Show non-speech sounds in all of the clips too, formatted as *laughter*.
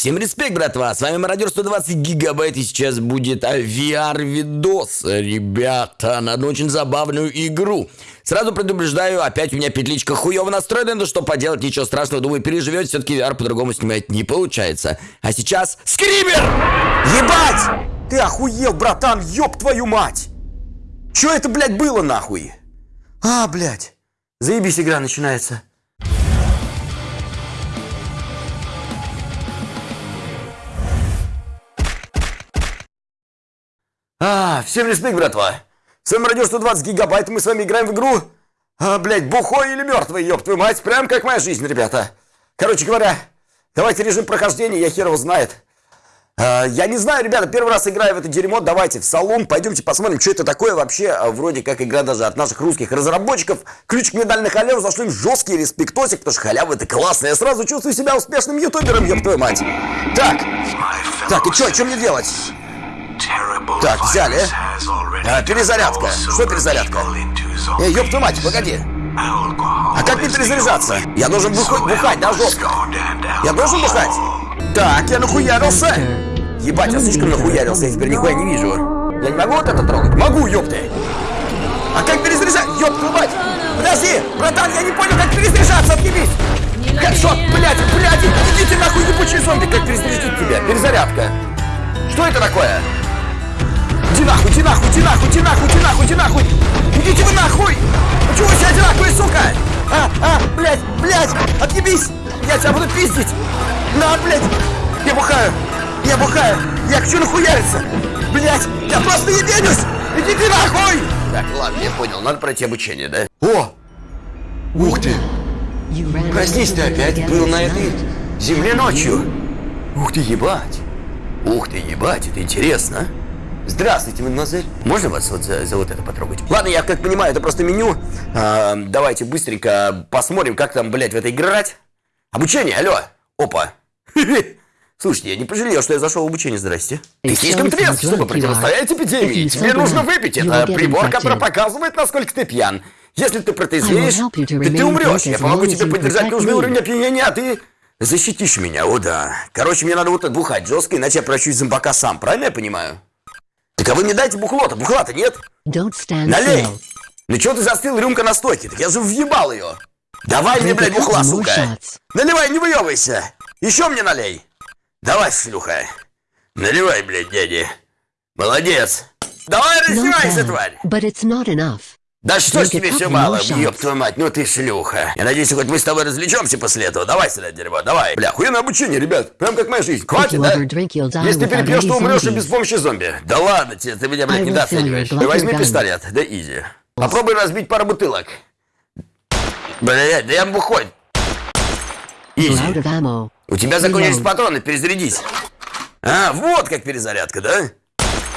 Всем респект, братва! С вами Мародер 120 гигабайт, и сейчас будет VR-видос, ребята, на одну очень забавную игру. Сразу предупреждаю, опять у меня петличка хуево настроена, но что поделать, ничего страшного, думаю, переживете, все-таки VR по-другому снимать не получается. А сейчас скример! Ебать! Ты охуел, братан, ёб твою мать! Чё это, блядь, было нахуй? А, блядь, заебись игра начинается. А, всем респект, братва. С вами радио 120 гигабайт, мы с вами играем в игру, а, блядь, бухой или мертвый, ёб твою мать, прям как моя жизнь, ребята. Короче говоря, давайте режим прохождения, я хер его знает. А, я не знаю, ребята, первый раз играю в это дерьмо, давайте в салон, пойдемте посмотрим, что это такое вообще, а, вроде как игра даже от наших русских разработчиков. Ключик медаль на халяву, зашли в жесткий респектосик, потому что халява это классно, я сразу чувствую себя успешным ютубером, ёб твою мать. Так, так, и что, что мне делать? Так, взяли. А, перезарядка. Что перезарядка? Эй, ёб твою мать, погоди. А как мне перезаряжаться? Я должен бухать, бухать, да, жестко? Я должен бухать? Так, я нахуярился. Ебать, я слишком нахуярился, я теперь нихуя не вижу. Я не могу вот это трогать? Могу, ёпты. А как перезаряжать? Ёб твою мать. Подожди, братан, я не понял, как перезаряжаться, отъебись. Хэдшот, блядь, блядь, идите нахуй, ебучие зомби, как перезарядить тебя? Перезарядка. Что это такое? Иди нахуй, иди нахуй, иди нахуй, иди нахуй, иди нахуй, иди нахуй! Идите вы нахуй! Почему вы все одинаковые, сука? А, а, блядь, блядь, отъебись! Я тебя буду пиздить! На, блядь! Я бухаю! Я бухаю! Я хочу нахуяриться! Блядь, я просто ебенюсь! Иди ты нахуй! Так, ладно, я понял, надо пройти обучение, да? О! Ух ты! Проснись ты опять был на этой земле ночью! Ух ты, ебать! Ух ты, ебать, это интересно, а? Здравствуйте, мадемуазель. Можно вас вот за, за вот это потрогать? Ладно, я как понимаю, это просто меню. А, давайте быстренько посмотрим, как там, блядь, в это играть. Обучение, алло. Опа. *laughs* Слушайте, я не пожалел, что я зашел в обучение, здрасте. Ты слишком трезв, чтобы противостоять эпидемии. Тебе нужно выпить. Это прибор, который показывает, насколько ты пьян. Если ты протрезвеешь, ты, ты умрешь. Я помогу тебе поддержать нужный уровень опьянения, а ты защитишь меня, о да. Короче, мне надо вот это бухать жестко, иначе я прощусь зомбака сам, правильно я понимаю? Так а вы мне дайте бухло-то, бухла-то нет? Налей! Ну чего ты застыл, рюмка на стойке? Так я же въебал ее. Давай мне, блядь, бухла, сука. Наливай, не выебывайся. Еще мне налей. Давай, шлюха. Наливай, блядь, дяди. Молодец. Давай раздевайся, тварь. But it's not enough. Да что ж тебе все мало, ёб твою мать, ну ты шлюха. Я надеюсь, хоть мы с тобой развлечемся после этого. Давай сюда, дерьмо, давай. Бля, хуйное обучение, ребят. Прям как моя жизнь. Хватит, да? Если ты перепьешь, то умрешь и без помощи зомби. Да ладно тебе, ты меня, блядь, недооцениваешь. Возьми пистолет, да изи. Попробуй разбить пару бутылок. Блядь, да я бухой. Изи. У тебя закончились патроны, перезарядись. А, вот как перезарядка, да?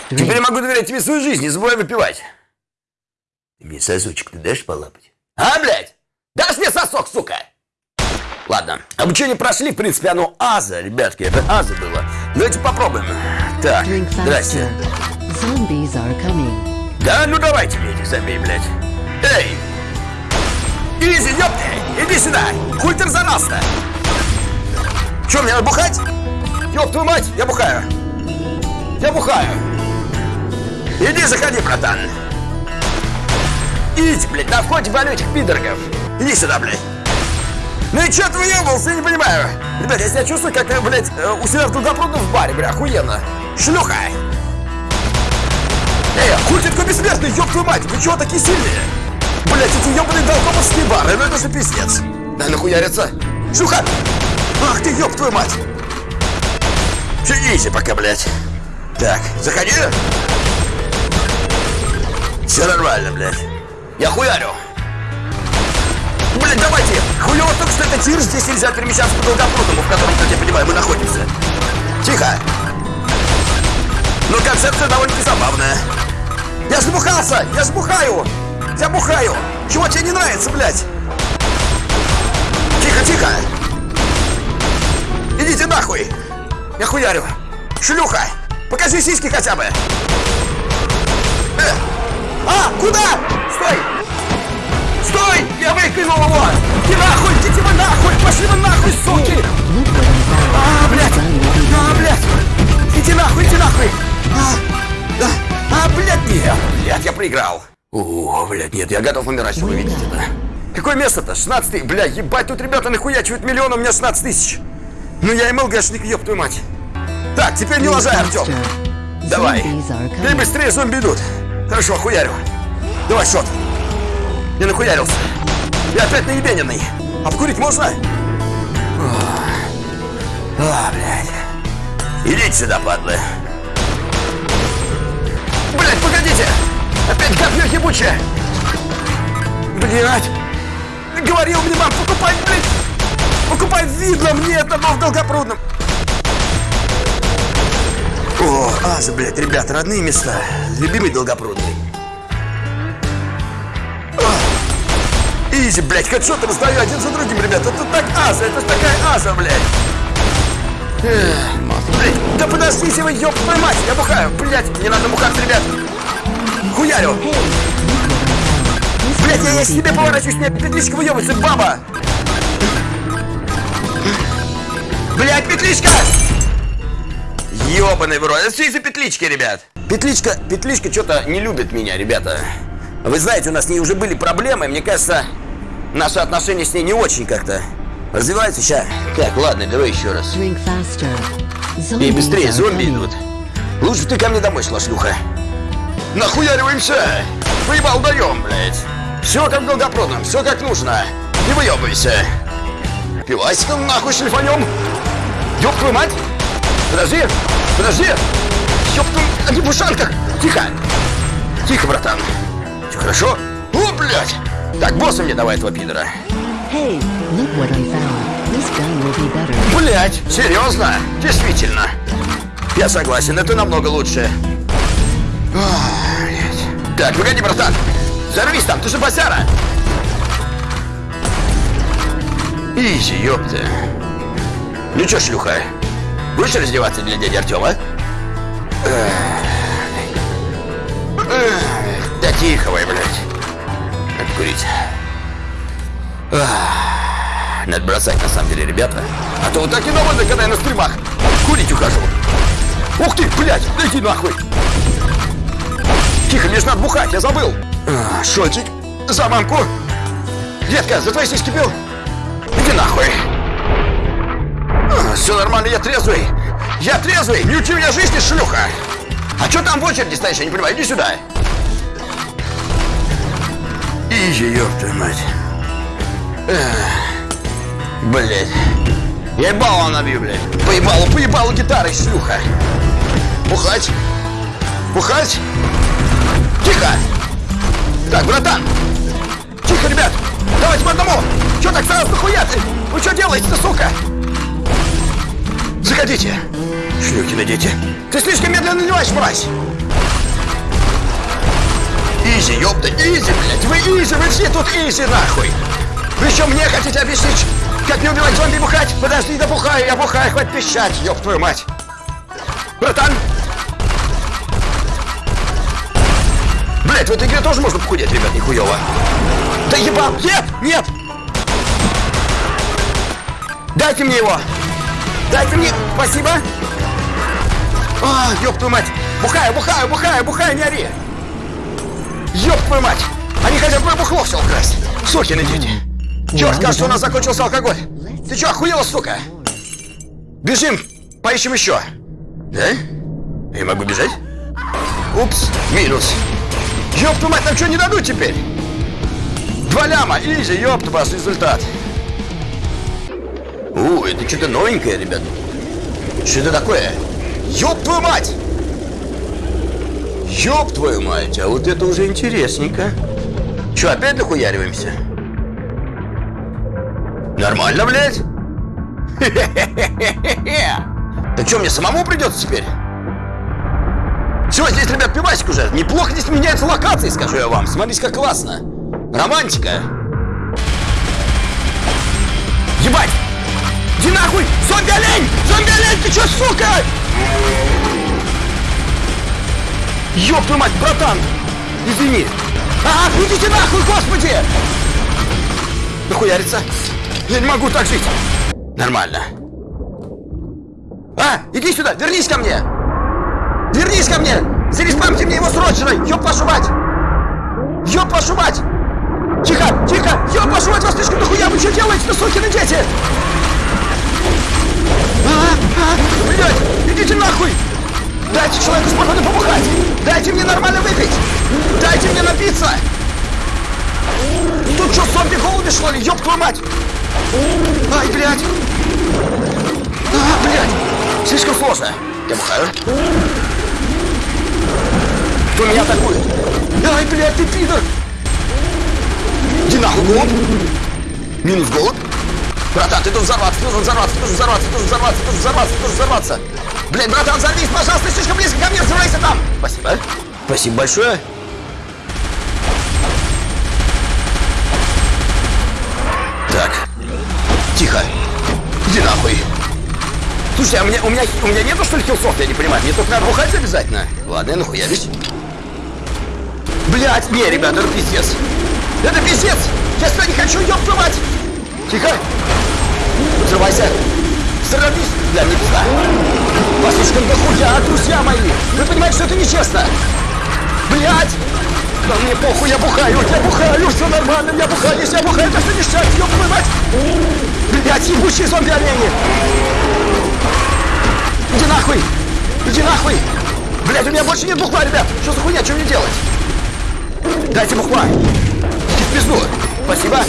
Теперь я могу доверять тебе свою жизнь, не забывай выпивать. Ты мне сосочек ты дашь полапать? А, блядь? Дашь мне сосок, сука? Ладно, обучение прошли, в принципе, оно аза, ребятки, это аза было. Давайте попробуем. Так, здрасте. Да, ну давайте мне этих зомби, блядь. Эй! Изи, ёпты! Иди сюда! Хуй ты разорался Чё, мне надо бухать? Ёб твою мать, я бухаю. Я бухаю. Иди, заходи, братан. Идите, блядь, на входе вонючих пидоргов. Иди сюда, блядь. Ну и чё ты выебался, я не понимаю. Ребят, я себя чувствую, как, блядь, э, у себя в Долгопрудном в баре, бля, охуенно. Шлюха! Эй, хуй ты такой бессмертный, ёб твою мать, вы чего такие сильные? Блядь, эти ёбаные долгоповские бары, ну это же пиздец. Дай нахуяриться. Шлюха! Ах ты, ёб твою мать! Все, пока, блядь. Так, заходи. Все нормально, блядь. Я хуярю. Блин, давайте! Хуёво только что это тир, здесь нельзя перемещаться по долгопрудному, в котором, как я понимаю, мы находимся. Тихо! Но концепция довольно-таки забавная. Я ж бухался! Я ж бухаю! Я бухаю! Чего тебе не нравится, блядь? Тихо, тихо! Идите нахуй! Я хуярю! Шлюха! Покажи сиськи хотя бы! Э! А, куда? Стой! Стой! Я выкинул его! Иди нахуй! Идите вы нахуй! Пошли вы нахуй, суки! А, блядь! А, блядь! Иди нахуй, иди нахуй! А, а, а блядь, нет! Блядь, я проиграл! О, блядь, нет, я готов умирать, что вы видите, да? Какое место-то? 16 бля, ебать, тут ребята нахуячивают миллион, у меня 16 тысяч. Ну я МЛГшник, ёб твою мать. Так, теперь не лажай, Артём. Давай. Ты быстрее зомби идут. Хорошо, хуярю. Давай, шот. Не нахуярился. Я опять наебененный. Обкурить можно? А, блядь. Идите сюда, падлы. Блядь, погодите! Опять говнё ебучее! Блядь! Говорил мне, мам, покупай, блядь! Покупай видно мне это, в Долгопрудном! О, Аза, блядь, ребята, родные места. Любимый Долгопрудный. Изи, блядь, хэдшоты раздаю один за другим, ребята. Это так Аза, это такая Аза, блядь. Блядь, да подождите вы, ёб твою мать, я бухаю, блядь, не надо бухаться, ребят. Хуярю. Блядь, я, я себе поворачиваюсь, мне петличка выебывается, баба. Блядь, петличка! Ёбаный в рот. Это все из-за петлички, ребят. Петличка, петличка что-то не любит меня, ребята. Вы знаете, у нас с ней уже были проблемы. Мне кажется, наши отношения с ней не очень как-то развиваются сейчас. Так, ладно, давай еще раз. И быстрее, зомби идут. Лучше ты ко мне домой шла, шлюха. Нахуяриваемся! Выебал даем, блядь. Все как в Долгопрудном, все как нужно. Не выебывайся. Пивасиком нахуй шлифанем. Ёб твою мать! Подожди! Подожди! Ёб твою... Они в ушанках! Тихо! Тихо, братан. Все хорошо? О, блядь! Так, босса мне давай этого пидора. Hey. Блять, серьезно? Действительно. Я согласен, это намного лучше. Блядь. Так, погоди, братан. Взорвись там, ты же босяра. Изи, ёпта. Ну чё, шлюха, будешь раздеваться для дяди Артема? Да тихо вы, блядь. Надо курить. Ах, Надо бросать, на самом деле, ребята. А то вот так и наводно, когда я на стримах курить ухожу. Ух ты, блядь, да иди нахуй. Тихо, мне же надо бухать, я забыл. А, Шотик, за мамку. Детка, за твои сиськи пил. Иди нахуй. все нормально, я трезвый. Я трезвый, не учи меня жизни, шлюха. А что там в очереди стоишь, я не понимаю, иди сюда. Ёб твою мать. Блять. Я ебало набью, блядь. Поебалу, поебалу гитарой, шлюха. Бухать. Бухать. Тихо. Так, братан. Тихо, ребят. Давайте по одному. Че так сразу нахуя ты? Вы что делаете-то, сука? Заходите. Шлюхи дети. Ты слишком медленно наливаешь, мразь. Easy, ёпта, easy, блядь. Вы easy, вы все тут easy, нахуй. Вы еще мне хотите объяснить, как не убивать зомби бухать? Подожди, да бухаю, я бухаю, хватит пищать, ёб твою мать. Братан! Блять, в этой игре тоже можно похудеть, ребят, нихуево. Да ебал, нет, нет! Дайте мне его! Дайте мне, спасибо! А, ёб твою мать! Бухаю, бухаю, бухаю, бухаю, не ори! Ёб твою мать! Они хотят мое бухло все украсть! Сукины дети! Черт, кажется, у нас закончился алкоголь! Ты чё, охуела, сука? Бежим, поищем еще! Да? Я могу бежать? Упс, минус. Ёб твою мать, нам что, не дадут теперь? Два ляма, изи, ёб ваш результат. У, это что-то новенькое, ребят. Что это такое? Ёб твою мать! Ёб твою мать, а вот это уже интересненько. Че, опять нахуяриваемся? Нормально, блядь? Да что, мне самому придется теперь? Все, здесь, ребят, пивасик уже. Неплохо здесь меняются локации, скажу я вам. Смотрите, как классно. Романтика. Ебать! Иди нахуй! Зомби-олень! Зомби-олень, ты чё, сука? Ёб твою мать, братан! Извини. А, идите нахуй, господи! Нахуярится? Я не могу так жить. Нормально. А, иди сюда, вернись ко мне! Вернись ко мне! Зареспамьте мне его срочно! Ёб вашу мать! Ёб вашу мать! Тихо, тихо! Ёб вашу мать, вас слишком дохуя! Вы что делаете-то, сукины дети? А, а, блядь, идите нахуй! Дайте человеку спокойно побухать! Дайте мне нормально выпить! Дайте мне напиться! Тут что, зомби голуби что ли? Ёб твою мать! Ай, блядь! А, блядь! Слишком сложно. Я бухаю. Кто меня атакует? Ай, блядь, ты пидор! Иди нахуй, голубь! Минус голубь. Братан, ты должен взорваться, ты должен взорваться, ты должен взорваться, ты должен взорваться, ты должен взорваться, ты должен взорваться. Блядь, братан, взорвись, пожалуйста, слишком близко ко мне, взрывайся там! Спасибо. Спасибо большое. Так. Тихо. Иди нахуй. Слушай, а у меня, у меня, у меня нету что ли хилсов, я не понимаю. Мне только надо бухать обязательно. Ладно, я нахуярюсь. Блять, не, ребята, это пиздец. Это пиздец! Я сюда не хочу, ёб твою мать! Тихо! Взрывайся! Взорвись! Мне пизда! Вас слишком дохуя, друзья мои! Вы понимаете, что это нечестно? Блять! Да мне похуй, я бухаю, я бухаю, все нормально, я бухаю, если я бухаю, это все ништяк, ёб твою мать! Блять, ебучие зомби-олени! Иди нахуй! Иди нахуй! Блять, у меня больше нет бухла, ребят! Что за хуйня, что мне делать? Дайте бухла! Иди в пизду! Спасибо!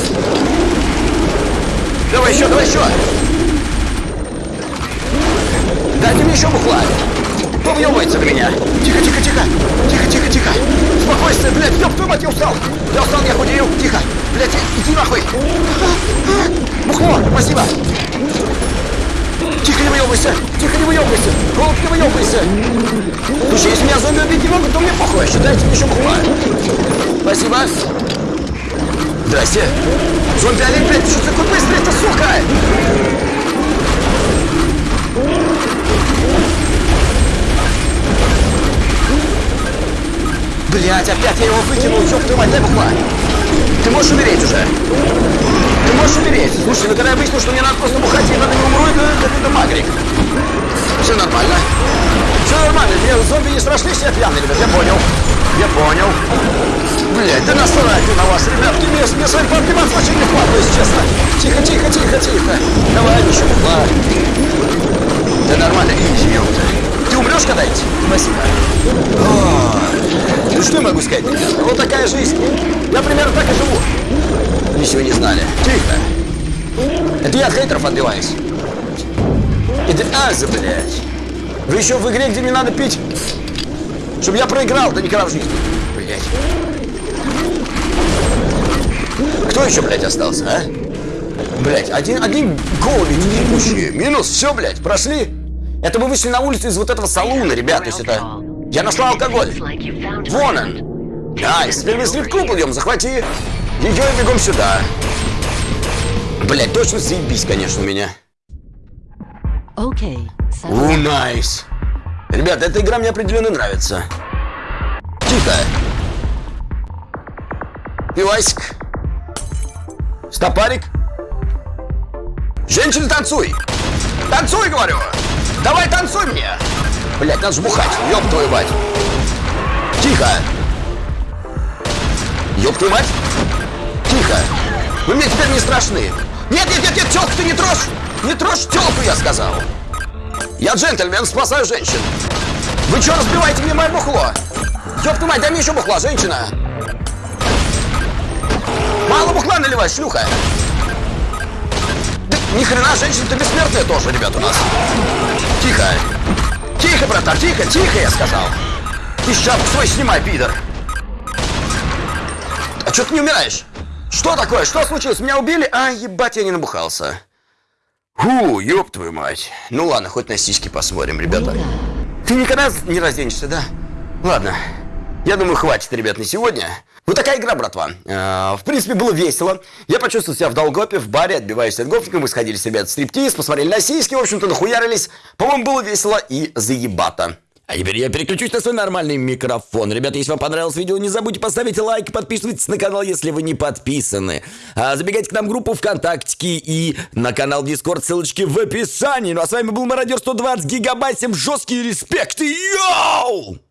Давай еще, давай еще! Дайте мне еще бухла! Кто въебывается на меня? Тихо, тихо, тихо! Тихо, тихо, тихо! Спокойствие, блядь! Ёб твою мать, я устал! Я устал, я худею! Тихо! Блядь, иди нахуй! Бухло! Спасибо! Тихо, не выебывайся! Тихо, не выебывайся! Голубь, не выебывайся! Слушай, если меня зомби убить не могут, то мне похуй, считайте мне еще бухла! Спасибо! Здрасте! Зомби олень, блядь, что такой быстрый, это сука! Блять, опять я его выкинул, ёб твою мать, дай бухла! Ты можешь умереть уже! Ты можешь умереть! Слушай, ну когда я выяснил, что мне надо просто бухать, я надо не умру, это, это магрик. Все нормально? Все нормально, мне зомби не страшны, все пьяные, ребят, я понял. Я понял. Блять, да насрать на вас, ребятки, мне, мне с вами пообниматься вообще не хватит, если честно. Тихо, тихо, тихо, тихо. Давай, ребята? Вот такая жизнь. Я примерно так и живу. Ничего не знали. Тихо. Это я от хейтеров отбиваюсь. Это аза, блядь. Вы еще в игре, где мне надо пить, чтобы я проиграл, да никогда в жизни. Блядь. Кто еще, блядь, остался, а? Блядь, один, один голуби, не ебучие. Минус, все, блядь, прошли. Это мы вышли на улицу из вот этого салуна, ребят, то есть это... Я нашла алкоголь. Вон он. Nice, теперь мы стрип-клуб идем, захвати. Ее и бегом сюда. Блядь, точно заебись, конечно, у меня. Okay, so У, найс. Ребят, эта игра мне определенно нравится. Тихо. Пивасик. Стопарик. Женщина, танцуй. Танцуй, говорю. Давай танцуй мне. Блять, надо жбухать. Ёб твою мать. Тихо. Ёб твою мать. Тихо. Вы мне теперь не страшны. Нет, нет, нет, нет, тёлку ты не трожь. Не трожь тёлку, я сказал. Я джентльмен, спасаю женщин. Вы что разбиваете мне мое бухло? Ёб твою мать, дай мне еще бухла, женщина. Мало бухла наливай, шлюха. Да ни хрена, женщина, ты бессмертная тоже, ребят, у нас. Тихо. Тихо, братан, тихо, тихо, я сказал. Ты шапку свой снимай, пидор. А что ты не умираешь? Что такое? Что случилось? Меня убили? А, ебать, я не набухался. Фу, ёб твою мать. Ну ладно, хоть на сиськи посмотрим, ребята. Ты никогда не разденешься, да? Ладно. Я думаю, хватит, ребят, на сегодня. Вот такая игра, братва. Э, в принципе, было весело. Я почувствовал себя в Долгопе, в баре, отбиваясь от гопников. Мы сходили с ребят в стриптиз, посмотрели на сиськи, в общем-то, нахуярились. По-моему, было весело и заебато. А теперь я переключусь на свой нормальный микрофон. Ребята, если вам понравилось видео, не забудьте поставить лайк, подписывайтесь на канал, если вы не подписаны. А забегайте к нам в группу ВКонтакте и на канал Discord, ссылочки в описании. Ну а с вами был Мародер 120 гигабайт, всем жесткий респект, йоу!